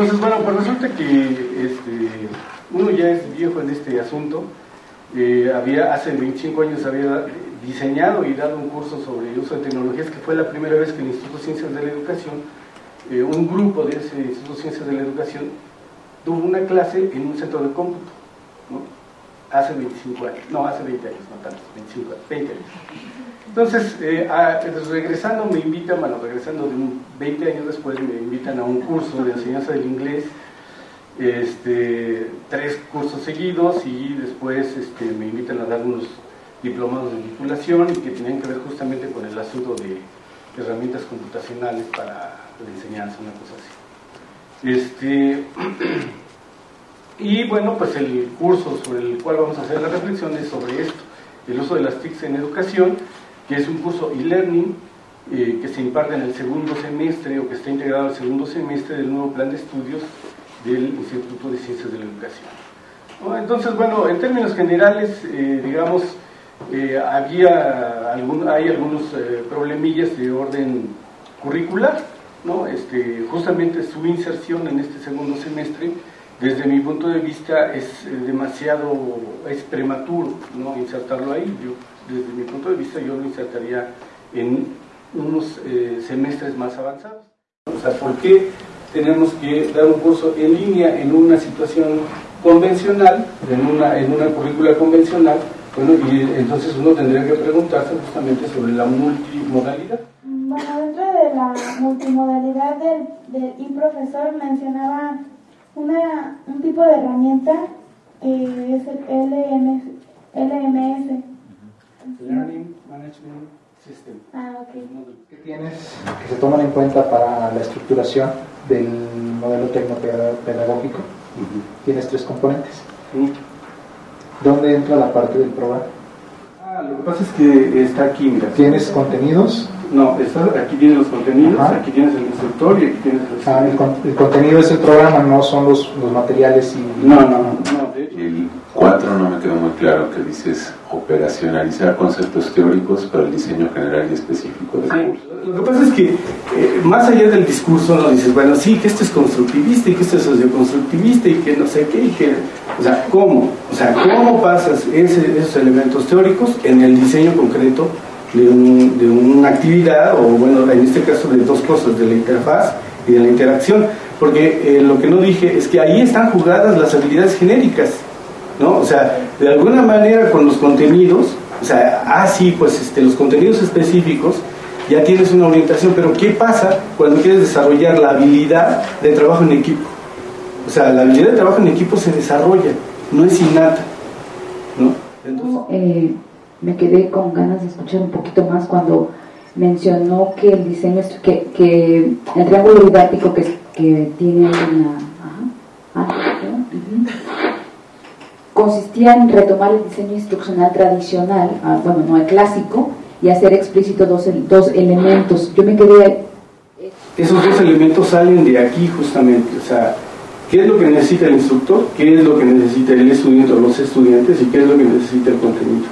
Entonces, bueno, pues resulta que este, uno ya es viejo en este asunto. Eh, había, hace 25 años había diseñado y dado un curso sobre el uso de tecnologías, que fue la primera vez que el Instituto de Ciencias de la Educación, eh, un grupo de ese Instituto de Ciencias de la Educación, tuvo una clase en un centro de cómputo, ¿no? hace 25 años, no, hace 20 años, no tanto, 25 años, 20 años. Entonces, eh, a, regresando me invitan, bueno, regresando de un 20 años después, me invitan a un curso de enseñanza del inglés, este, tres cursos seguidos y después este, me invitan a dar unos diplomados de titulación que tenían que ver justamente con el asunto de herramientas computacionales para la enseñanza, una cosa así. Este, y bueno, pues el curso sobre el cual vamos a hacer la reflexión es sobre esto, el uso de las TICs en educación, que es un curso e-learning eh, que se imparte en el segundo semestre o que está integrado al segundo semestre del nuevo plan de estudios del Instituto de Ciencias de la Educación. Entonces, bueno, en términos generales, eh, digamos, eh, había algún, hay algunos problemillas de orden curricular, ¿no? este, justamente su inserción en este segundo semestre, desde mi punto de vista, es demasiado, es prematuro ¿no? insertarlo ahí. Yo desde mi punto de vista, yo lo insertaría en unos eh, semestres más avanzados. O sea, ¿por qué tenemos que dar un curso en línea en una situación convencional, en una, en una currícula convencional? Bueno, y entonces uno tendría que preguntarse justamente sobre la multimodalidad. Bueno, dentro de la multimodalidad del, del profesor mencionaba una, un tipo de herramienta que es el LMS, LMS Learning Management System. Ah, ok. ¿Qué tienes que se toman en cuenta para la estructuración del modelo tecnopedagógico? Tienes tres componentes. ¿Dónde entra la parte del programa? Ah, lo que pasa es que está aquí, mira. ¿Tienes contenidos? No, está, aquí tienes los contenidos, aquí tienes el instructor y aquí tienes el... Ah, el, contenido es el programa, no son los, los materiales y... No, no, no. El 4 no me quedó muy claro que dices operacionalizar conceptos teóricos para el diseño general y específico del curso. Lo que pasa es que eh, más allá del discurso no dices, bueno, sí, que esto es constructivista y que esto es socioconstructivista y que no sé qué, y que, o sea, ¿cómo? O sea, ¿cómo pasas esos elementos teóricos en el diseño concreto de, una actividad o, bueno, en este caso de dos cosas, de la interfaz y de la interacción? Porque eh, lo que no dije es que ahí están jugadas las habilidades genéricas ¿no? O sea, de alguna manera con los contenidos, o sea, ah, sí, pues este, los contenidos específicos, ya tienes una orientación, pero ¿qué pasa cuando quieres desarrollar la habilidad de trabajo en equipo? O sea, la habilidad de trabajo en equipo se desarrolla, no es innata, ¿no? Eh, me quedé con ganas de escuchar un poquito más cuando mencionó que el diseño, que, que el triángulo didáctico que, que tiene una... Ah, consistía en retomar el diseño instruccional tradicional, ah, bueno, no el clásico, y hacer explícito dos, dos elementos. Yo me quedé... Esos dos elementos salen de aquí justamente, o sea, qué es lo que necesita el instructor, qué es lo que necesita el estudiante o los estudiantes y qué es lo que necesita el contenido.